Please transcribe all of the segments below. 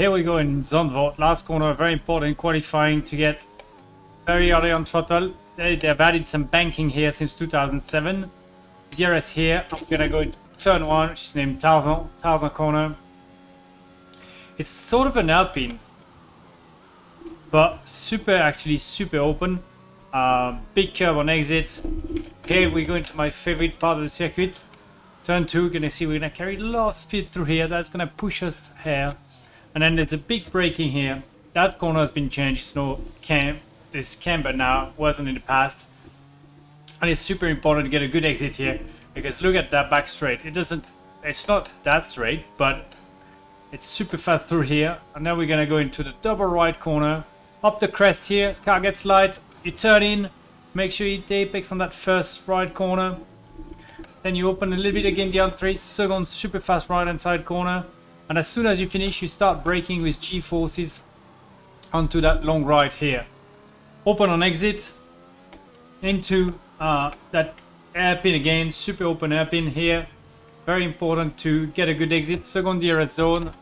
Here we go in Zandvoort, last corner, very important qualifying to get very early on throttle. They, they've added some banking here since 2007. DRS here, I'm gonna go into turn one, which is named Tarzan, Tarzan corner. It's sort of an Alpine, but super, actually super open. Uh, big curve on exit. Here we go into my favorite part of the circuit. Turn two, gonna see we're gonna carry a lot of speed through here. That's gonna push us here. And then there's a big braking here. That corner has been changed. It's no cam. This camber now uh, wasn't in the past. And it's super important to get a good exit here because look at that back straight. It doesn't. It's not that straight, but it's super fast through here. And now we're gonna go into the double right corner. Up the crest here. Car gets light. You turn in. Make sure you hit the apex on that first right corner. Then you open a little bit again the three. Second super fast right hand side corner. And as soon as you finish, you start braking with G-forces onto that long right here. Open on exit into uh, that airpin again, super open airpin here. Very important to get a good exit. Second DRS zone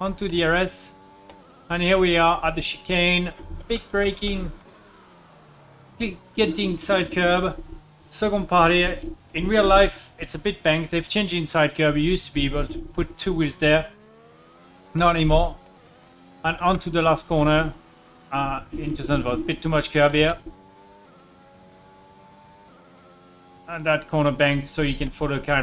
onto DRS. And here we are at the chicane. Big braking. Getting side curb. Second part here. In real life, it's a bit banked. They've changed inside curb. Used to be able to put two wheels there. Not anymore. And onto the last corner. Uh, into Zandvoort. Bit too much curb here. And that corner banked so you can follow the car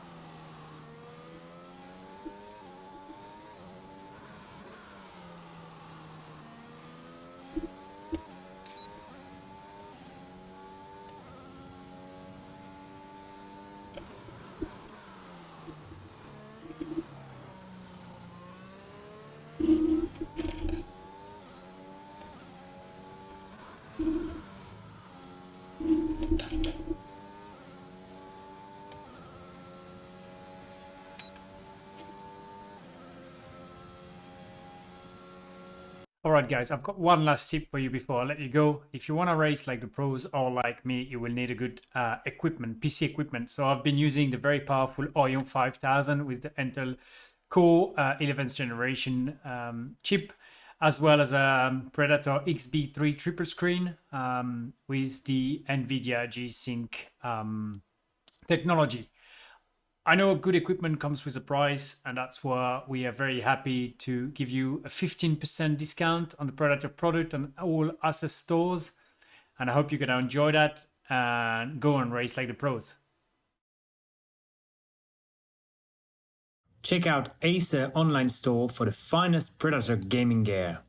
you. Alright guys, I've got one last tip for you before I let you go. If you want to race like the pros or like me, you will need a good uh, equipment, PC equipment. So I've been using the very powerful Orion 5000 with the Intel Core uh, 11th generation um, chip, as well as a um, Predator XB3 triple screen um, with the NVIDIA G-Sync um, technology. I know good equipment comes with a price, and that's why we are very happy to give you a 15% discount on the Predator product on all Acer stores. And I hope you're going to enjoy that and go and race like the pros. Check out Acer online store for the finest Predator gaming gear.